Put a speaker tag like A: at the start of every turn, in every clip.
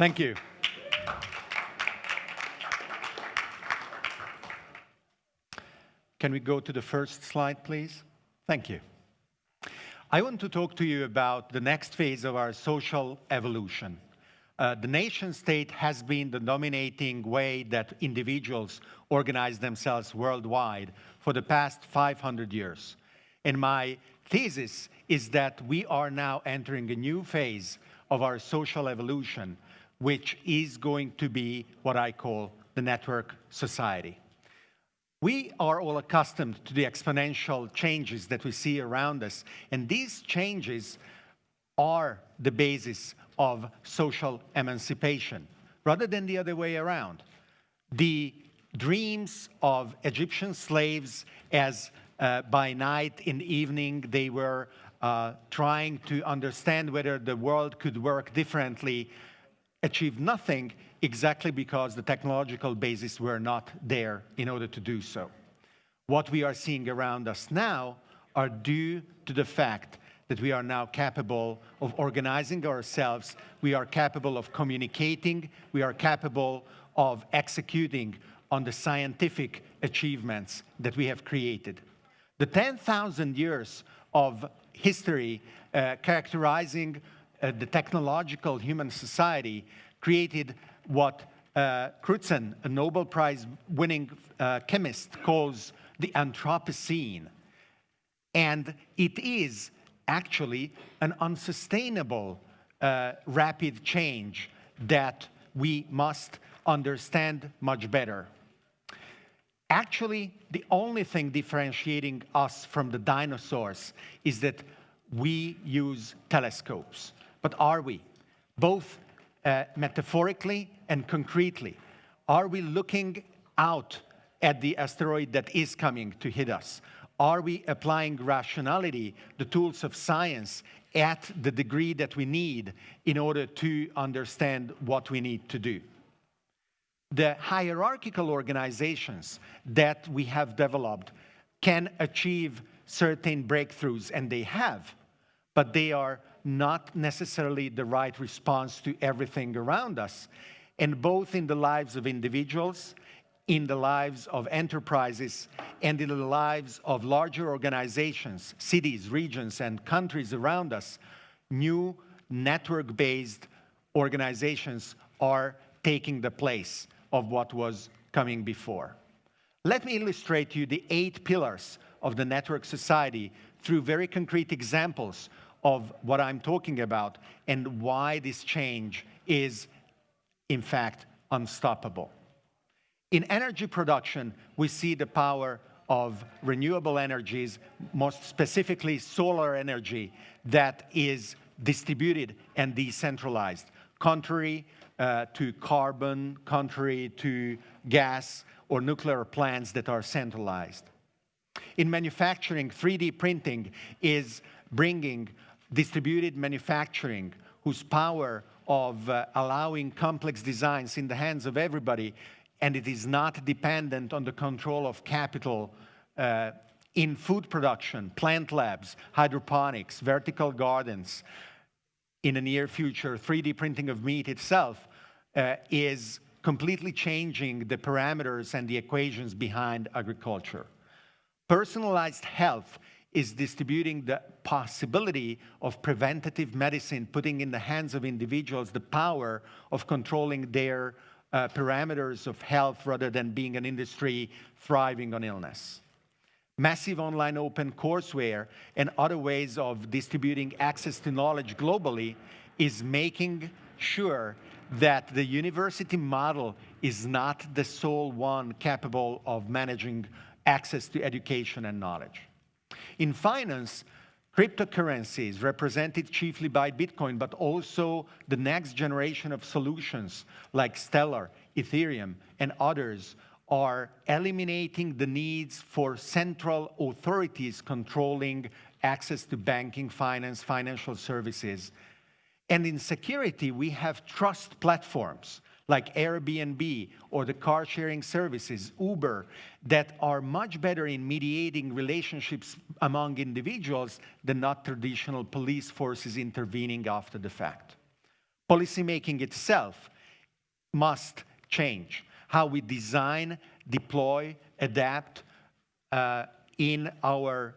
A: Thank you. Can we go to the first slide, please? Thank you. I want to talk to you about the next phase of our social evolution. Uh, the nation state has been the dominating way that individuals organize themselves worldwide for the past 500 years. And my thesis is that we are now entering a new phase of our social evolution, which is going to be what I call the network society. We are all accustomed to the exponential changes that we see around us, and these changes are the basis of social emancipation, rather than the other way around. The dreams of Egyptian slaves as uh, by night in the evening they were uh, trying to understand whether the world could work differently achieved nothing exactly because the technological basis were not there in order to do so. What we are seeing around us now are due to the fact that we are now capable of organizing ourselves, we are capable of communicating, we are capable of executing on the scientific achievements that we have created. The 10,000 years of history uh, characterizing uh, the technological human society created what uh, Crutzen, a Nobel Prize winning uh, chemist, calls the Anthropocene. And it is actually an unsustainable uh, rapid change that we must understand much better. Actually, the only thing differentiating us from the dinosaurs is that we use telescopes. But are we? Both uh, metaphorically and concretely. Are we looking out at the asteroid that is coming to hit us? Are we applying rationality, the tools of science, at the degree that we need in order to understand what we need to do? The hierarchical organizations that we have developed can achieve certain breakthroughs, and they have, but they are not necessarily the right response to everything around us. And both in the lives of individuals, in the lives of enterprises, and in the lives of larger organizations, cities, regions, and countries around us, new network-based organizations are taking the place of what was coming before. Let me illustrate to you the eight pillars of the network society through very concrete examples of what I'm talking about and why this change is, in fact, unstoppable. In energy production, we see the power of renewable energies, most specifically solar energy, that is distributed and decentralized, contrary uh, to carbon, contrary to gas or nuclear plants that are centralized. In manufacturing, 3D printing is bringing distributed manufacturing, whose power of uh, allowing complex designs in the hands of everybody, and it is not dependent on the control of capital uh, in food production, plant labs, hydroponics, vertical gardens, in the near future, 3D printing of meat itself uh, is completely changing the parameters and the equations behind agriculture. Personalized health is distributing the possibility of preventative medicine, putting in the hands of individuals the power of controlling their uh, parameters of health rather than being an industry thriving on illness. Massive online open courseware and other ways of distributing access to knowledge globally is making sure that the university model is not the sole one capable of managing access to education and knowledge. In finance, cryptocurrencies represented chiefly by Bitcoin, but also the next generation of solutions like Stellar, Ethereum, and others are eliminating the needs for central authorities controlling access to banking, finance, financial services. And in security, we have trust platforms like Airbnb or the car sharing services, Uber, that are much better in mediating relationships among individuals than not traditional police forces intervening after the fact. policymaking itself must change. How we design, deploy, adapt uh, in our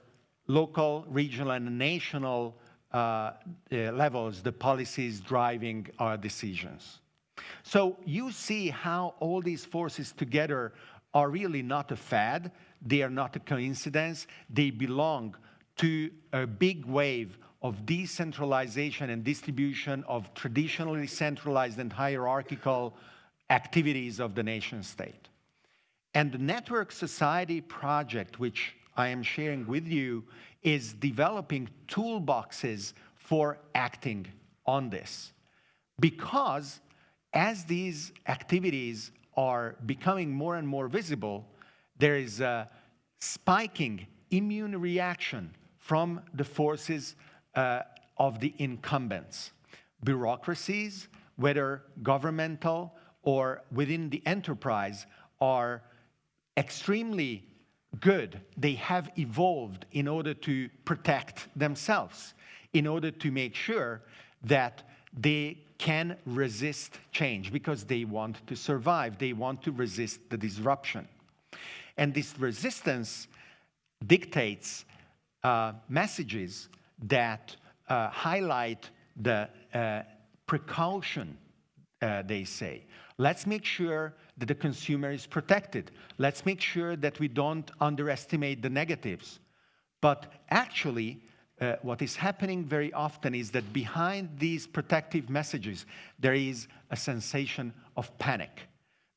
A: local, regional, and national uh, uh, levels, the policies driving our decisions. So you see how all these forces together are really not a fad, they are not a coincidence, they belong to a big wave of decentralization and distribution of traditionally centralized and hierarchical activities of the nation state. And the Network Society project, which I am sharing with you, is developing toolboxes for acting on this. Because as these activities are becoming more and more visible, there is a spiking immune reaction from the forces uh, of the incumbents. Bureaucracies, whether governmental or within the enterprise, are extremely good. They have evolved in order to protect themselves, in order to make sure that they can resist change because they want to survive. They want to resist the disruption. And this resistance dictates uh, messages that uh, highlight the uh, precaution, uh, they say. Let's make sure that the consumer is protected. Let's make sure that we don't underestimate the negatives. But actually, uh, what is happening very often is that behind these protective messages, there is a sensation of panic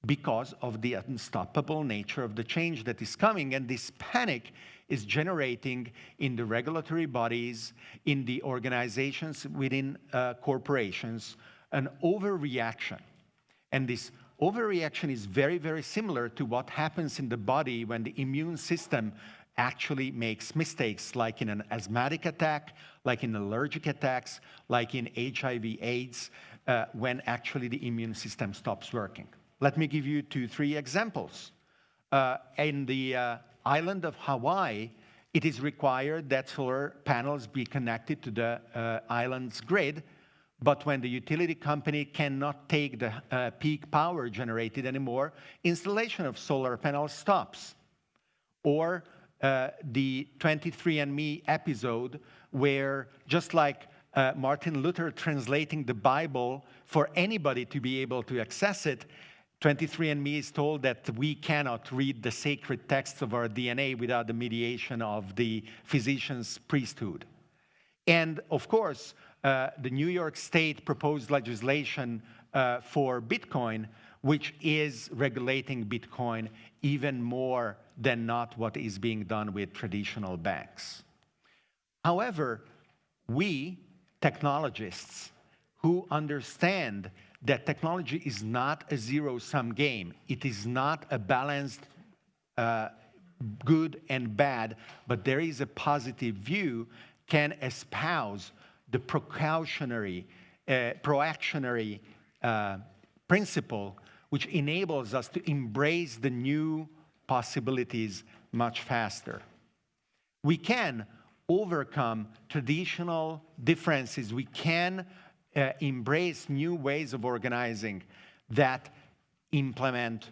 A: because of the unstoppable nature of the change that is coming. And this panic is generating in the regulatory bodies, in the organizations within uh, corporations, an overreaction. And this overreaction is very, very similar to what happens in the body when the immune system actually makes mistakes, like in an asthmatic attack, like in allergic attacks, like in HIV AIDS, uh, when actually the immune system stops working. Let me give you two, three examples. Uh, in the uh, island of Hawaii, it is required that solar panels be connected to the uh, island's grid, but when the utility company cannot take the uh, peak power generated anymore, installation of solar panels stops. Or uh, the 23andMe episode where just like uh, Martin Luther translating the Bible for anybody to be able to access it, 23andMe is told that we cannot read the sacred texts of our DNA without the mediation of the physician's priesthood. And of course, uh, the New York State proposed legislation uh, for Bitcoin, which is regulating Bitcoin even more than not what is being done with traditional banks. However, we, technologists, who understand that technology is not a zero-sum game, it is not a balanced uh, good and bad, but there is a positive view, can espouse the precautionary, uh, proactionary uh, principle, which enables us to embrace the new possibilities much faster. We can overcome traditional differences. We can uh, embrace new ways of organizing that implement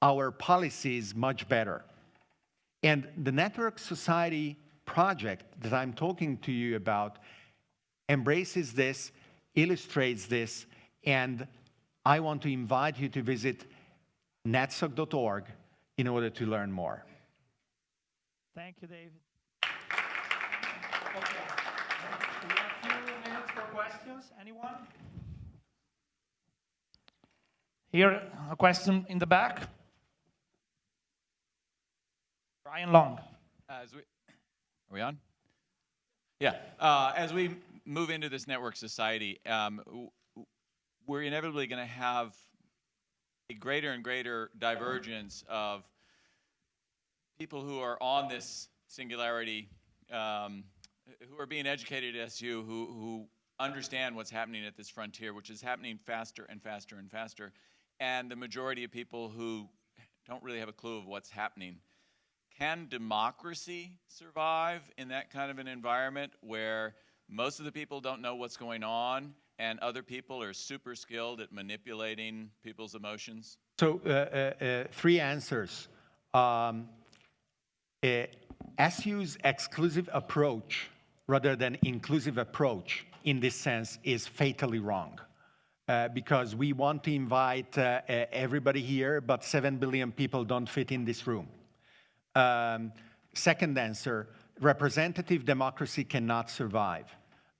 A: our policies much better. And the Network Society project that I'm talking to you about embraces this, illustrates this, and I want to invite you to visit netsoc.org in order to learn more.
B: Thank you, David. Okay. We have a few minutes for questions. Anyone? Here, a question in the back. Brian Long.
C: As we, are we on? Yeah. Uh, as we move into this network society, um, we're inevitably going to have a greater and greater divergence of people who are on this singularity, um, who are being educated at SU, who, who understand what's happening at this frontier, which is happening faster and faster and faster, and the majority of people who don't really have a clue of what's happening. Can democracy survive in that kind of an environment where most of the people don't know what's going on, and other people are super skilled at manipulating people's emotions?
A: So, uh, uh, uh, three answers. Um, uh, SU's exclusive approach rather than inclusive approach in this sense is fatally wrong. Uh, because we want to invite uh, uh, everybody here, but 7 billion people don't fit in this room. Um, second answer representative democracy cannot survive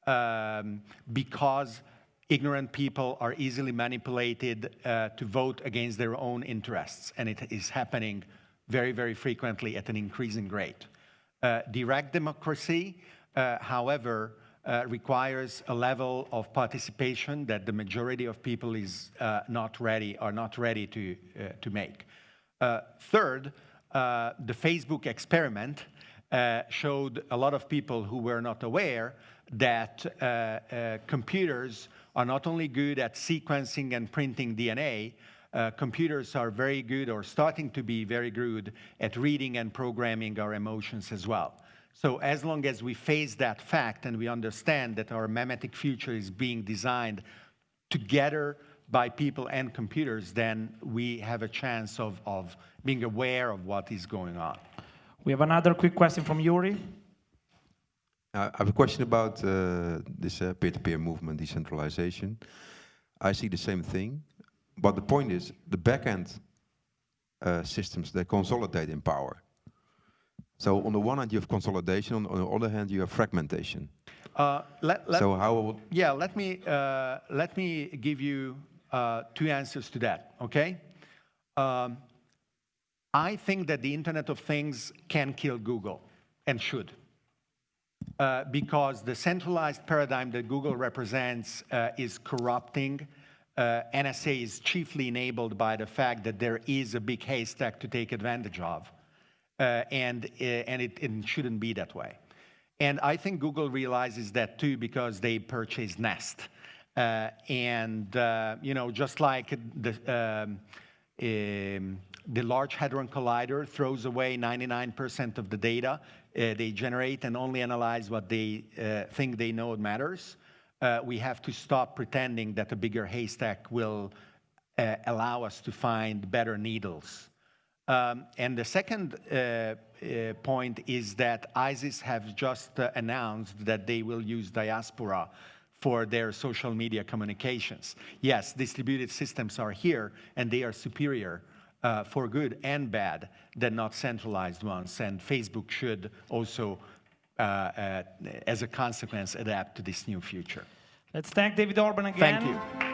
A: um, because ignorant people are easily manipulated uh, to vote against their own interests, and it is happening very, very frequently at an increasing rate. Uh, direct democracy, uh, however, uh, requires a level of participation that the majority of people is uh, not ready, are not ready to, uh, to make. Third, the Facebook experiment showed a lot of people who were not aware that computers are not only good at sequencing and printing DNA, uh, computers are very good or starting to be very good at reading and programming our emotions as well. So as long as we face that fact and we understand that our memetic future is being designed together by people and computers, then we have a chance of, of being aware of what is going on.
B: We have another quick question from Yuri.
D: Uh, I have a question about uh, this uh, peer-to-peer movement, decentralization. I see the same thing, but the point is the backend uh, systems, they consolidate in power. So on the one hand you have consolidation, on, on the other hand you have fragmentation.
A: Uh, let, let,
D: so how,
A: yeah, let me, uh, let me give you uh, two answers to that, okay? Um, I think that the Internet of Things can kill Google and should. Uh, because the centralized paradigm that Google represents uh, is corrupting. Uh, NSA is chiefly enabled by the fact that there is a big haystack to take advantage of. Uh, and uh, and it, it, shouldn't be that way. And I think Google realizes that too because they purchased Nest. Uh, and, you know, just like the, um, um, the Large Hadron Collider throws away 99% of the data uh, they generate and only analyze what they uh, think they know matters. Uh, we have to stop pretending that a bigger haystack will uh, allow us to find better needles. Um, and the second uh, uh, point is that ISIS have just announced that they will use diaspora for their social media communications. Yes, distributed systems are here and they are superior uh, for good and bad than not centralized ones. And Facebook should also, uh, uh, as a consequence, adapt to this new future.
B: Let's thank David Orban again.
A: Thank you.